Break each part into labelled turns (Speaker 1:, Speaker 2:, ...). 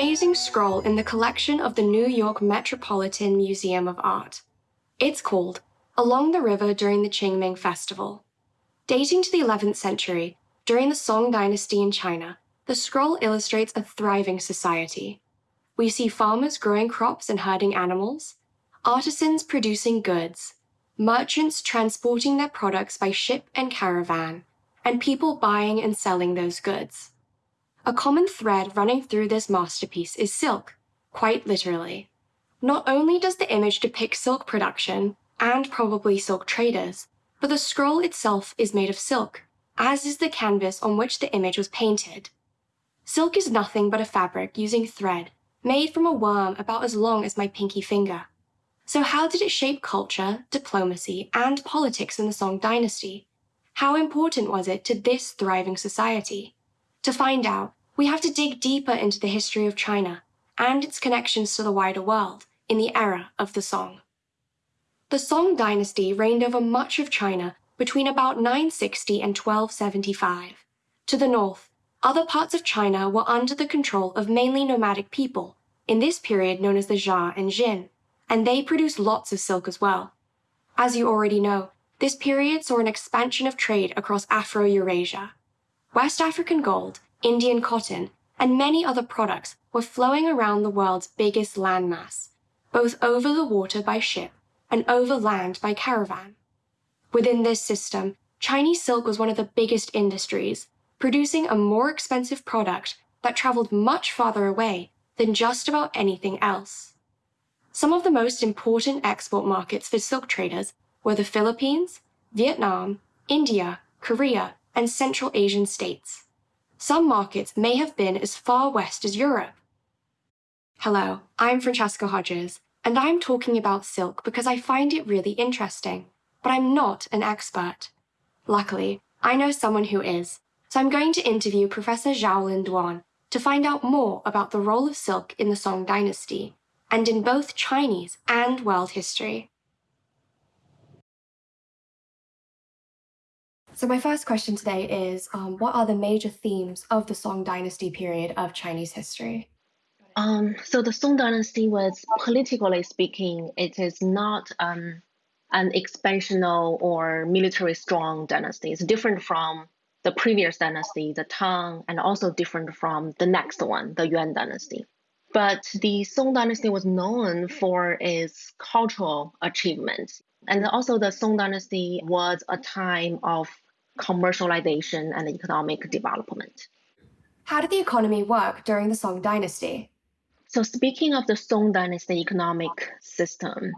Speaker 1: amazing scroll in the collection of the New York Metropolitan Museum of Art. It's called Along the River During the Qingming Festival. Dating to the 11th century, during the Song dynasty in China, the scroll illustrates a thriving society. We see farmers growing crops and herding animals, artisans producing goods, merchants transporting their products by ship and caravan, and people buying and selling those goods. A common thread running through this masterpiece is silk, quite literally. Not only does the image depict silk production, and probably silk traders, but the scroll itself is made of silk, as is the canvas on which the image was painted. Silk is nothing but a fabric using thread, made from a worm about as long as my pinky finger. So how did it shape culture, diplomacy, and politics in the Song dynasty? How important was it to this thriving society? To find out, we have to dig deeper into the history of China and its connections to the wider world in the era of the Song. The Song dynasty reigned over much of China between about 960 and 1275. To the north, other parts of China were under the control of mainly nomadic people, in this period known as the Xia and Jin, and they produced lots of silk as well. As you already know, this period saw an expansion of trade across Afro-Eurasia. West African gold, Indian cotton, and many other products were flowing around the world's biggest landmass, both over the water by ship and over land by caravan. Within this system, Chinese silk was one of the biggest industries, producing a more expensive product that traveled much farther away than just about anything else. Some of the most important export markets for silk traders were the Philippines, Vietnam, India, Korea, and Central Asian states. Some markets may have been as far west as Europe. Hello, I'm Francesca Hodges, and I'm talking about silk because I find it really interesting, but I'm not an expert. Luckily, I know someone who is, so I'm going to interview Professor Xiaolin Duan to find out more about the role of silk in the Song dynasty, and in both Chinese and world history. So my first question today is, um, what are the major themes of the Song dynasty period of Chinese history?
Speaker 2: Um, so the Song dynasty was, politically speaking, it is not um, an expansional or military strong dynasty. It's different from the previous dynasty, the Tang, and also different from the next one, the Yuan dynasty. But the Song dynasty was known for its cultural achievements. And also the Song dynasty was a time of commercialization and economic development.
Speaker 1: How did the economy work during the Song dynasty?
Speaker 2: So speaking of the Song dynasty economic system,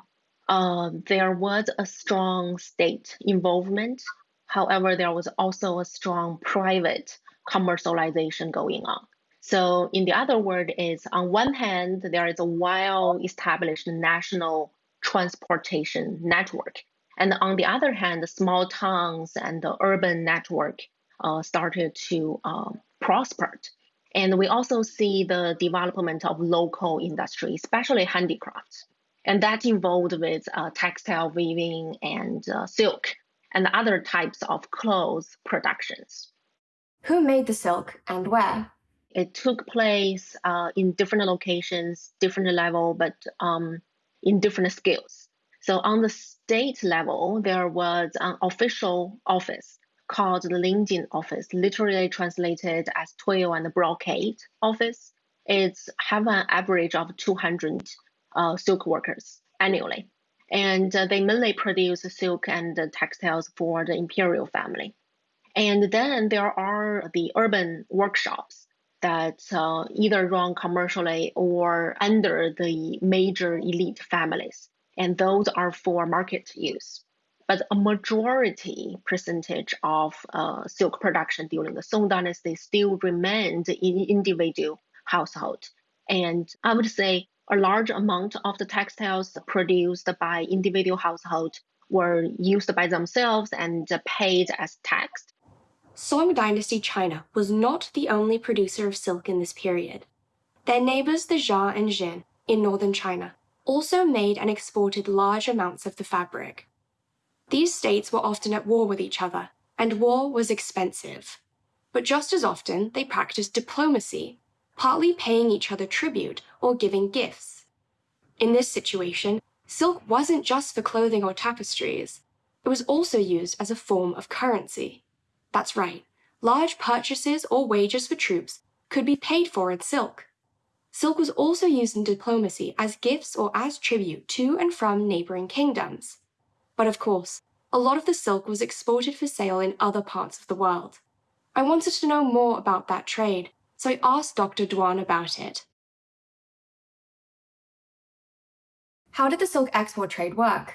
Speaker 2: uh, there was a strong state involvement. However, there was also a strong private commercialization going on. So in the other word is on one hand, there is a well-established national transportation network and on the other hand, the small towns and the urban network uh, started to uh, prosper. And we also see the development of local industry, especially handicrafts. And that involved with uh, textile weaving and uh, silk and other types of clothes productions.
Speaker 1: Who made the silk and where?
Speaker 2: It took place uh, in different locations, different level, but um, in different skills. So on the state level, there was an official office called the Lingjin office, literally translated as twill and brocade office. It's have an average of 200 uh, silk workers annually. And uh, they mainly produce silk and textiles for the imperial family. And then there are the urban workshops that uh, either run commercially or under the major elite families and those are for market use. But a majority percentage of uh, silk production during the Song Dynasty still remained in individual household. And I would say a large amount of the textiles produced by individual household were used by themselves and paid as tax.
Speaker 1: Song Dynasty China was not the only producer of silk in this period. Their neighbors the Xia and Jin in northern China also made and exported large amounts of the fabric. These states were often at war with each other, and war was expensive. But just as often, they practiced diplomacy. partly paying each other tribute or giving gifts. In this situation, silk wasn't just for clothing or tapestries, it was also used as a form of currency. That's right, large purchases or wages for troops could be paid for in silk. Silk was also used in diplomacy as gifts or as tribute to and from neighboring kingdoms. But of course, a lot of the silk was exported for sale in other parts of the world. I wanted to know more about that trade, so I asked Dr. Duan about it. How did the silk export trade work?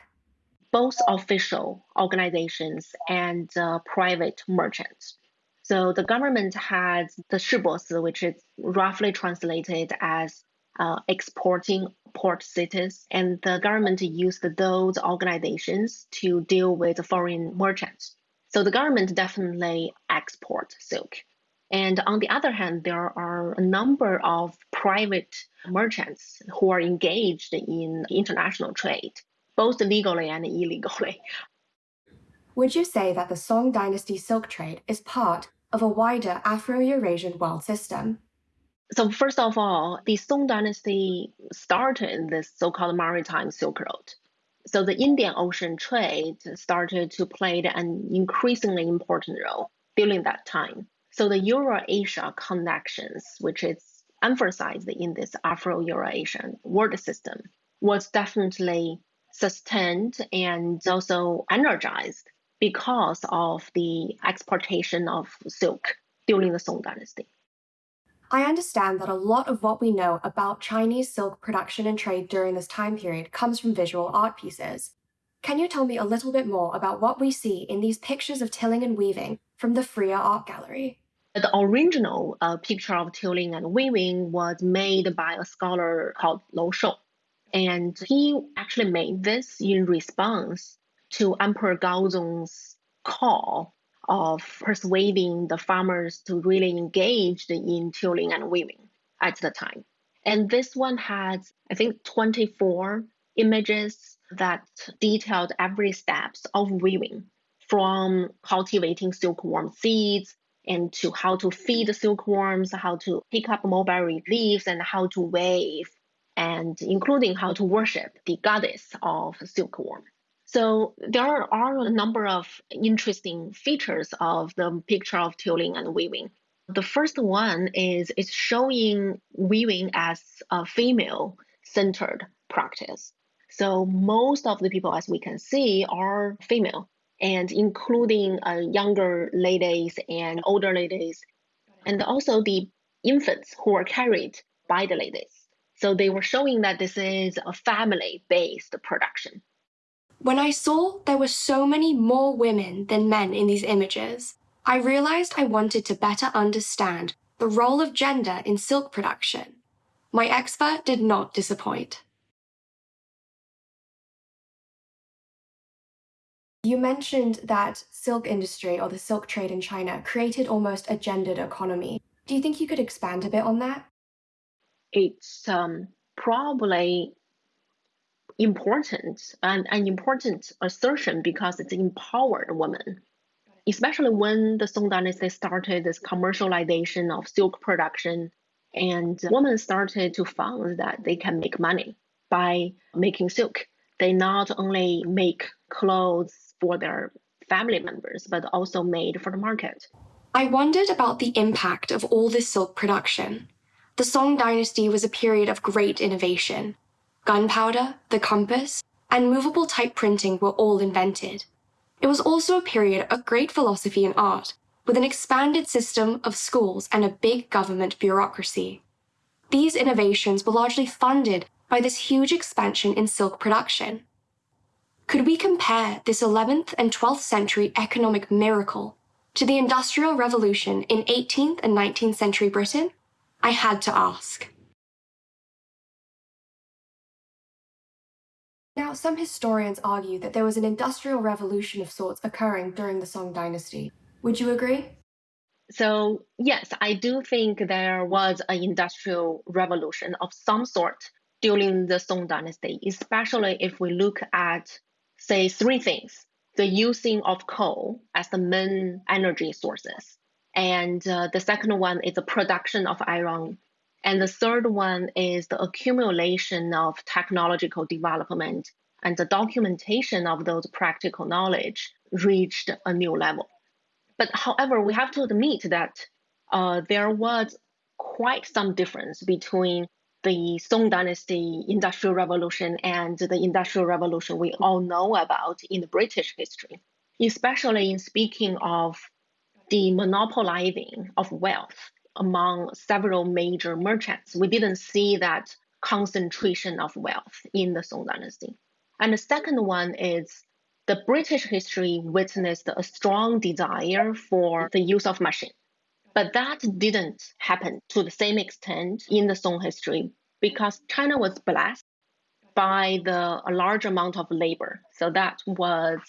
Speaker 2: Both official organizations and uh, private merchants. So the government had the shibosi, which is roughly translated as uh, exporting port cities, and the government used those organizations to deal with foreign merchants. So the government definitely export silk. And on the other hand, there are a number of private merchants who are engaged in international trade, both legally and illegally.
Speaker 1: Would you say that the Song Dynasty silk trade is part of a wider Afro Eurasian world system?
Speaker 2: So first of all, the Song dynasty started this so-called maritime Silk Road. So the Indian Ocean trade started to play an increasingly important role during that time. So the Euro-Asia connections, which is emphasized in this Afro-Eurasian world system, was definitely sustained and also energized because of the exportation of silk during the Song dynasty.
Speaker 1: I understand that a lot of what we know about Chinese silk production and trade during this time period comes from visual art pieces. Can you tell me a little bit more about what we see in these pictures of tilling and weaving from the Freer Art Gallery?
Speaker 2: The original uh, picture of tilling and weaving was made by a scholar called Lou Shou. And he actually made this in response to Emperor Gaozong's call of persuading the farmers to really engage in tilling and weaving at the time. And this one has, I think, 24 images that detailed every steps of weaving from cultivating silkworm seeds and to how to feed the silkworms, how to pick up mulberry leaves, and how to wave, and including how to worship the goddess of silkworm. So there are a number of interesting features of the picture of tilling and weaving. The first one is it's showing weaving as a female centered practice. So most of the people, as we can see, are female, and including uh, younger ladies and older ladies, and also the infants who are carried by the ladies. So they were showing that this is a family based production.
Speaker 1: When I saw there were so many more women than men in these images, I realized I wanted to better understand the role of gender in silk production. My expert did not disappoint. You mentioned that silk industry or the silk trade in China created almost a gendered economy. Do you think you could expand a bit on that?
Speaker 2: It's um, probably important and an important assertion because it's empowered women, especially when the Song Dynasty started this commercialization of silk production and women started to find that they can make money by making silk. They not only make clothes for their family members, but also made for the market.
Speaker 1: I wondered about the impact of all this silk production. The Song Dynasty was a period of great innovation, gunpowder, the compass, and movable type printing were all invented. It was also a period of great philosophy and art, with an expanded system of schools and a big government bureaucracy. These innovations were largely funded by this huge expansion in silk production. Could we compare this 11th and 12th century economic miracle to the Industrial Revolution in 18th and 19th century Britain? I had to ask. Now, some historians argue that there was an industrial revolution of sorts occurring during the Song dynasty. Would you agree?
Speaker 2: So, yes, I do think there was an industrial revolution of some sort during the Song dynasty, especially if we look at, say, three things the using of coal as the main energy sources. And uh, the second one is the production of iron And the third one is the accumulation of technological development and the documentation of those practical knowledge reached a new level. But however, we have to admit that uh, there was quite some difference between the Song Dynasty Industrial Revolution and the Industrial Revolution we all know about in the British history, especially in speaking of the monopolizing of wealth among several major merchants. We didn't see that concentration of wealth in the Song Dynasty. And the second one is the British history witnessed a strong desire for the use of machine. But that didn't happen to the same extent in the Song history because China was blessed by the a large amount of labor. So that was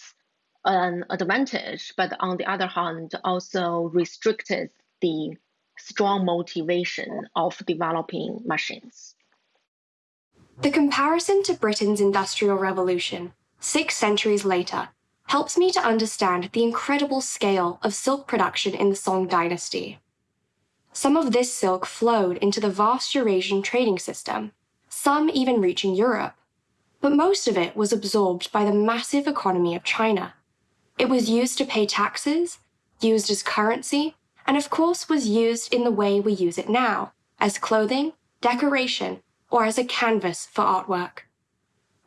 Speaker 2: an advantage, but on the other hand, also restricted the strong motivation of developing machines.
Speaker 1: The comparison to Britain's Industrial Revolution, six centuries later, helps me to understand the incredible scale of silk production in the Song dynasty. Some of this silk flowed into the vast Eurasian trading system, some even reaching Europe. But most of it was absorbed by the massive economy of China. It was used to pay taxes, used as currency, and of course was used in the way we use it now, as clothing, decoration, or as a canvas for artwork.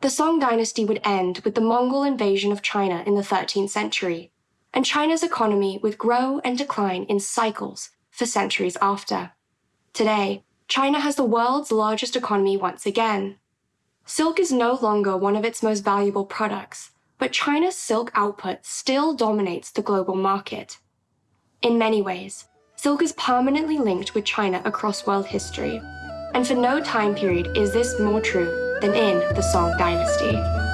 Speaker 1: The Song dynasty would end with the Mongol invasion of China in the 13th century, and China's economy would grow and decline in cycles for centuries after. Today, China has the world's largest economy once again. Silk is no longer one of its most valuable products, but China's silk output still dominates the global market. In many ways, silk is permanently linked with China across world history, and for no time period is this more true than in the Song dynasty.